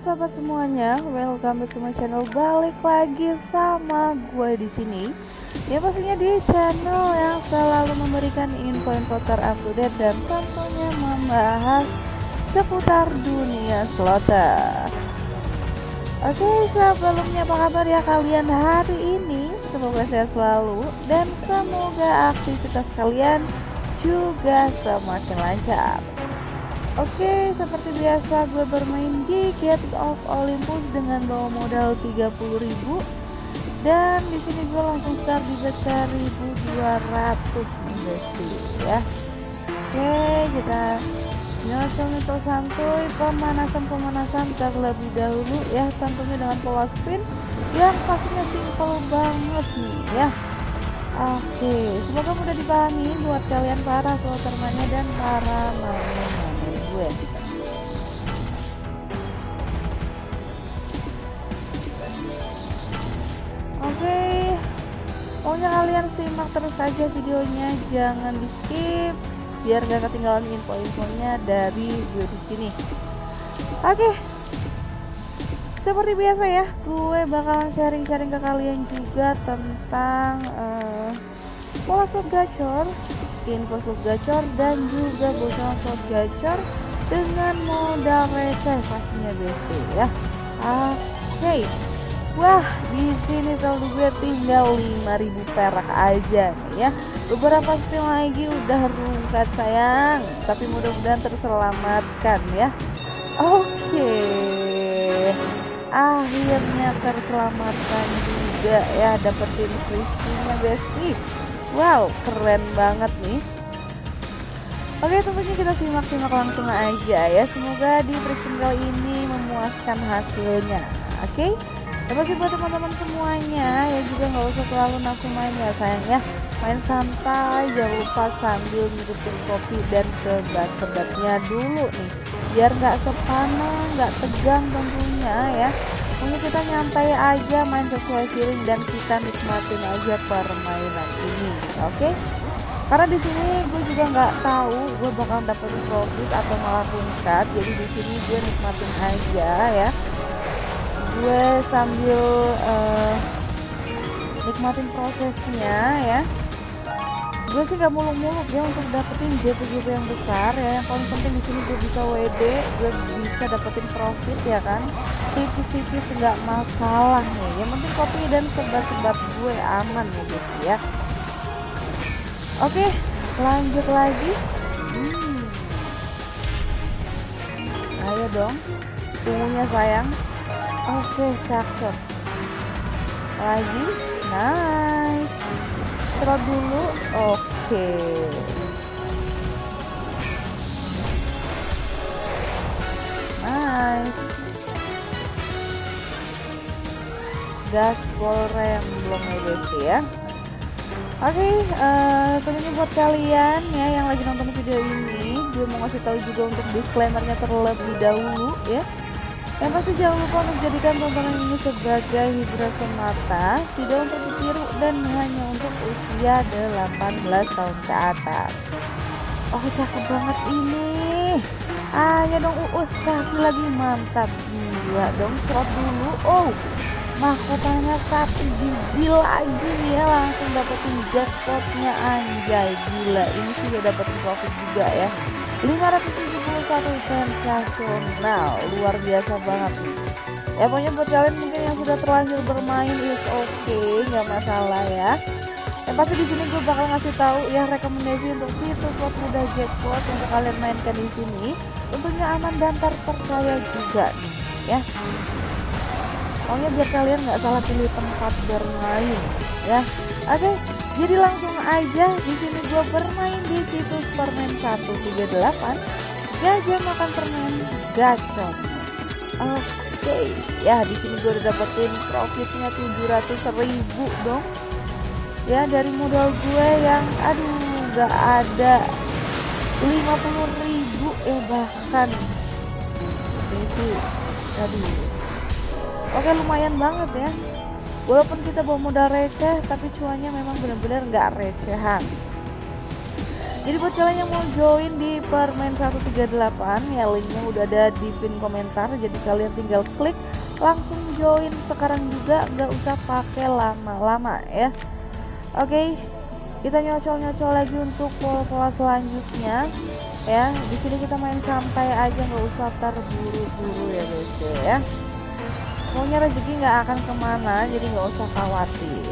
sahabat semuanya, welcome back to my channel. Balik lagi sama gue di sini. Ya pastinya di channel yang selalu memberikan info-info terupdate dan tentunya membahas seputar dunia slotter. Oke, sebelumnya apa kabar ya kalian hari ini? Semoga sehat selalu dan semoga aktivitas kalian juga semakin lancar. Oke, seperti biasa gue bermain di Gate of Olympus dengan bawa modal 30.000 dan di sini gue langsung start di bet 1200 investi ya. Oke, kita nyosong itu santuy pemanasan-pemanasan terlebih dahulu ya tentunya dengan pola spin yang pastinya simple banget nih ya. Oke, semoga mudah dipahami buat kalian para slotermania dan para main gue oke. Pokoknya kalian simak terus saja videonya. Jangan di skip biar gak ketinggalan info-infonya dari gue di sini. Oke. Seperti biasa ya gue bakalan sharing-sharing ke kalian juga tentang uh, pola slot gacor info slot gacor dan juga bocoran slot gacor dengan modal receh pastinya BC ya oke okay. wah di sini saldo gue tinggal 5000 perak aja nih ya beberapa spin lagi udah rungkat sayang tapi mudah-mudahan terselamatkan ya oke okay. akhirnya terselamatkan juga ya dapetin free besti Wow, keren banget nih. Oke, tentunya kita simak-simak langsung aja ya. Semoga di kali ini memuaskan hasilnya. Oke, terima kasih buat teman-teman semuanya ya juga nggak usah terlalu nafsu main ya sayang ya. Main santai, jangan lupa sambil ngikutin kopi dan sebat-sebatnya dulu nih. Biar nggak sepanang, nggak tegang tentunya ya ini kita nyantai aja main sesuai feeling dan kita nikmatin aja permainan ini oke okay? Karena di sini gue juga nggak tahu gue bakal dapet profit atau malah rungkat jadi di sini gue nikmatin aja ya. Gue sambil uh, nikmatin prosesnya ya. Gue sih gak muluk-muluk ya untuk dapetin JP-JP yang besar ya. Yang paling penting di sini gue bisa WD gue bisa dapetin profit ya kan. Tipis-tipis nggak masalah nih. Yang penting kopi dan sebat-sebat gue aman nih guys ya oke lanjut lagi. Hmm. ayo dong tunggunya sayang. Oke cakep. Lagi nice. Terus dulu oke. Nice. Gaspol rem belum EDC ya Oke, okay, uh, eh, tentunya buat kalian ya yang lagi nonton video ini, gue mau ngasih tahu juga untuk disclaimernya terlebih dahulu ya. Yang pasti jangan lupa untuk jadikan tontonan ini sebagai hiburan semata, tidak untuk ditiru dan hanya untuk usia 18 tahun ke atas. Oh cakep banget ini. Ayo dong uus kasih lagi mantap gila dong serot dulu. Oh mahkotanya satu biji lagi ya langsung dapetin jackpotnya anjay gila. Ini sudah dapetin profit juga ya. 571 sensasional luar biasa banget. Ya pokoknya buat kalian mungkin yang sudah terlanjur bermain is okay, nggak masalah ya. Yang pasti di sini gue bakal ngasih tahu ya rekomendasi untuk situs slot mudah jackpot untuk kalian mainkan di sini. Tentunya aman dan terpercaya juga nih ya pokoknya biar kalian nggak salah pilih tempat bermain ya. Oke okay, jadi langsung aja di sini gue bermain di situs permen 138 gajah makan permen gacor. Oke okay. ya di sini gue udah dapetin profitnya 700 ribu dong. Ya dari modal gue yang aduh nggak ada 50 ribu eh bahkan. Itu aduh oke lumayan banget ya. Walaupun kita bawa modal receh tapi cuannya memang benar-benar nggak recehan. Jadi buat kalian yang mau join di permen 138 ya linknya udah ada di pin komentar. Jadi kalian tinggal klik langsung join sekarang juga nggak usah pakai lama-lama ya. Oke kita nyocol-nyocol lagi untuk pola-pola selanjutnya ya. Di sini kita main santai aja nggak usah terburu-buru ya guys ya pokoknya rezeki nggak akan ke mana jadi nggak usah khawatir.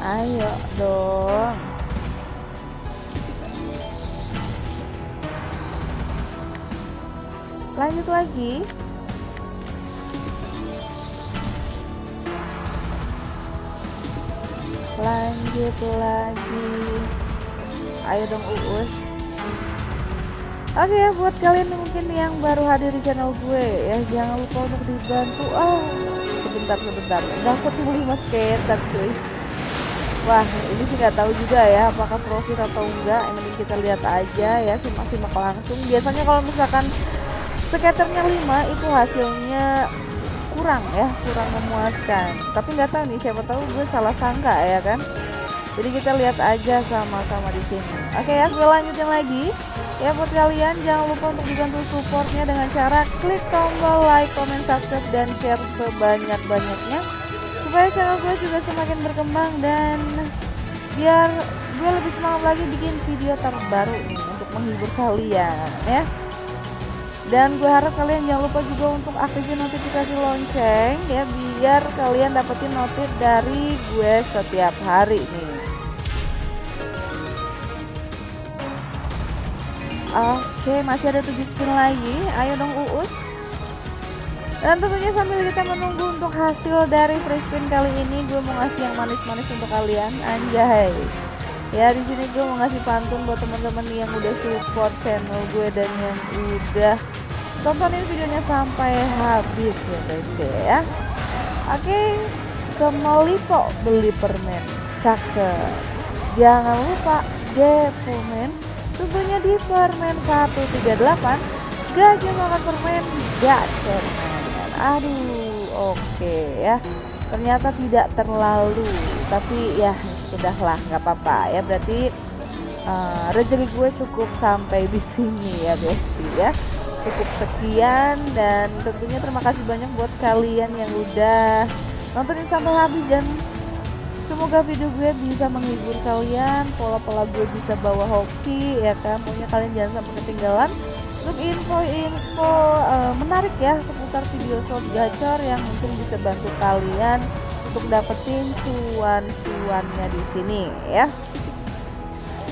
Ayo dong. Lanjut lagi. Lanjut lagi. Ayo dong uus oke okay, buat kalian mungkin yang baru hadir di channel gue ya jangan lupa untuk dibantu. Oh sebentar sebentar. Ketemu mas ketat cuy. Wah ini sih nggak tahu juga ya apakah profit atau enggak. Yang penting kita lihat aja ya simak-simak langsung. Biasanya kalau misalkan skaternya 5 itu hasilnya kurang ya kurang memuaskan. Tapi nggak tahu nih siapa tahu gue salah sangka ya kan? Jadi kita lihat aja sama-sama di sini. Oke ya gue lanjutin lagi Ya buat kalian jangan lupa untuk dibantu supportnya dengan cara klik tombol like, comment, subscribe, dan share sebanyak-banyaknya. Supaya channel gue juga semakin berkembang dan biar gue lebih semangat lagi bikin video terbaru nih untuk menghibur kalian ya. Dan gue harap kalian jangan lupa juga untuk aktifin notifikasi lonceng ya biar kalian dapetin notif dari gue setiap hari nih Oke, masih ada tujuh spin lagi. Ayo dong Uus. Dan tentunya sambil kita menunggu untuk hasil dari free spin kali ini, gue mau ngasih yang manis-manis untuk kalian. Anjay. Ya di sini gue mau ngasih pantun buat teman-teman yang udah support channel gue dan yang udah tontonin videonya sampai habis ya guys ya. Oke, ke Malipo beli permen. Cakep. Jangan lupa depomen tentunya di permen 138 gajah makan permen permen. Aduh oke okay, ya. Ternyata tidak terlalu tapi ya sudahlah nggak apa-apa ya. Berarti uh, rezeki gue cukup sampai di sini ya besti ya. Cukup sekian dan tentunya terima kasih banyak buat kalian yang udah nontonin sampai habis dan semoga video gue bisa menghibur kalian pola-pola gue bisa bawa hoki ya kan? Pokoknya kalian jangan sampai ketinggalan. Untuk info-info uh, menarik ya seputar video short gacor yang mungkin bisa bantu kalian untuk dapetin cuan-cuannya di sini ya.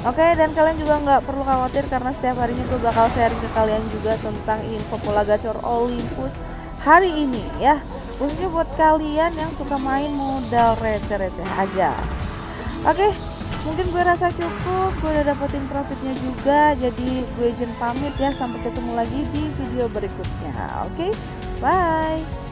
Oke dan kalian juga nggak perlu khawatir karena setiap harinya gue bakal sharing ke kalian juga tentang info pola gacor Olympus hari ini ya. Khususnya buat kalian yang suka main modal receh-receh aja. Oke mungkin gue rasa cukup. Gue udah dapetin profitnya juga jadi gue izin pamit ya. Sampai ketemu lagi di video berikutnya. Oke bye